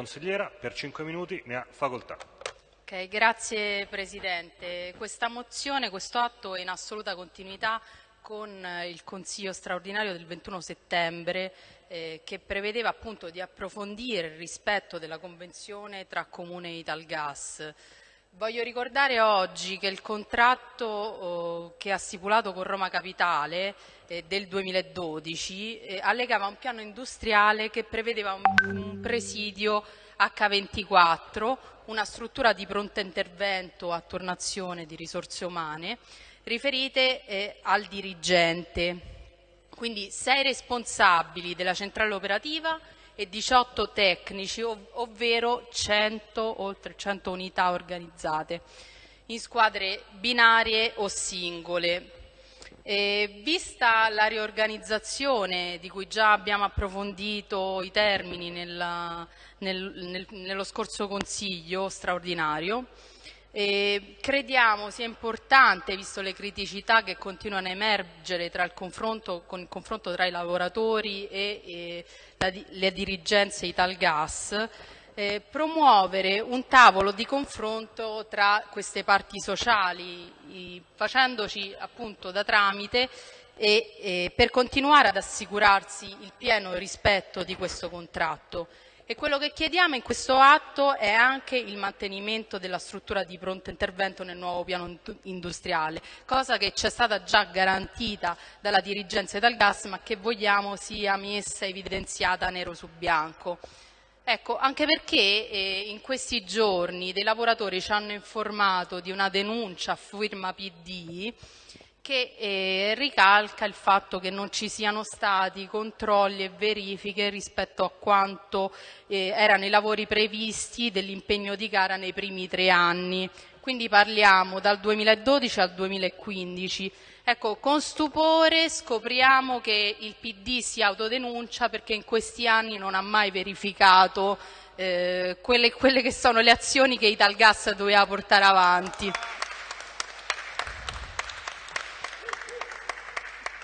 consigliera, per 5 minuti ne ha facoltà. Okay, grazie Presidente. Questa mozione, questo atto è in assoluta continuità con eh, il Consiglio straordinario del 21 settembre eh, che prevedeva appunto di approfondire il rispetto della Convenzione tra Comune e Italgas. Voglio ricordare oggi che il contratto oh, che ha stipulato con Roma Capitale eh, del 2012 eh, allegava un piano industriale che prevedeva un, un presidio H24, una struttura di pronto intervento a tornazione di risorse umane riferite eh, al dirigente. Quindi sei responsabili della centrale operativa e 18 tecnici, ov ovvero 100, oltre 100 unità organizzate in squadre binarie o singole. E vista la riorganizzazione di cui già abbiamo approfondito i termini nella, nel, nel, nello scorso Consiglio straordinario, eh, crediamo sia importante, visto le criticità che continuano a emergere tra il confronto, con il confronto tra i lavoratori e, e la, le dirigenze Italgas, eh, promuovere un tavolo di confronto tra queste parti sociali, i, facendoci appunto da tramite e, e per continuare ad assicurarsi il pieno rispetto di questo contratto. E quello che chiediamo in questo atto è anche il mantenimento della struttura di pronto intervento nel nuovo piano industriale, cosa che ci è stata già garantita dalla dirigenza del gas ma che vogliamo sia messa evidenziata nero su bianco. Ecco, anche perché eh, in questi giorni dei lavoratori ci hanno informato di una denuncia a firma PD che eh, ricalca il fatto che non ci siano stati controlli e verifiche rispetto a quanto eh, erano i lavori previsti dell'impegno di gara nei primi tre anni. Quindi parliamo dal 2012 al 2015. Ecco, con stupore scopriamo che il PD si autodenuncia perché in questi anni non ha mai verificato eh, quelle, quelle che sono le azioni che Italgas doveva portare avanti.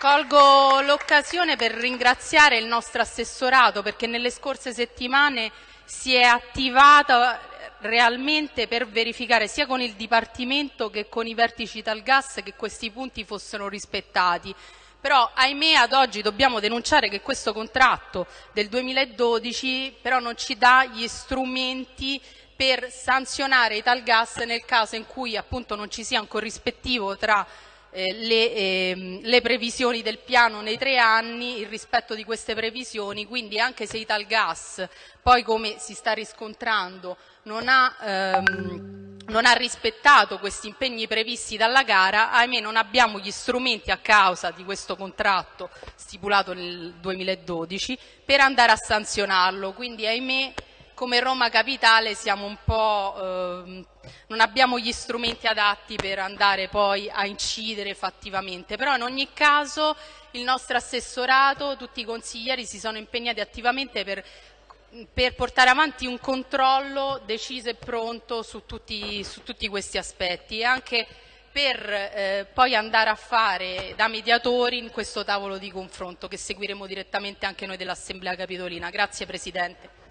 Colgo l'occasione per ringraziare il nostro assessorato perché nelle scorse settimane si è attivata realmente per verificare sia con il Dipartimento che con i vertici tal gas che questi punti fossero rispettati. Però ahimè ad oggi dobbiamo denunciare che questo contratto del 2012 però non ci dà gli strumenti per sanzionare i tal gas nel caso in cui appunto non ci sia un corrispettivo tra eh, le, eh, le, previsioni del piano nei tre anni, il rispetto di queste previsioni, quindi anche se Italgas poi come si sta riscontrando non ha, ehm, non ha rispettato questi impegni previsti dalla gara, ahimè non abbiamo gli strumenti a causa di questo contratto stipulato nel 2012 per andare a sanzionarlo, quindi ahimè come Roma Capitale siamo un po', eh, non abbiamo gli strumenti adatti per andare poi a incidere fattivamente, però in ogni caso il nostro assessorato, tutti i consiglieri si sono impegnati attivamente per, per portare avanti un controllo deciso e pronto su tutti, su tutti questi aspetti e anche per eh, poi andare a fare da mediatori in questo tavolo di confronto che seguiremo direttamente anche noi dell'Assemblea Capitolina. Grazie Presidente.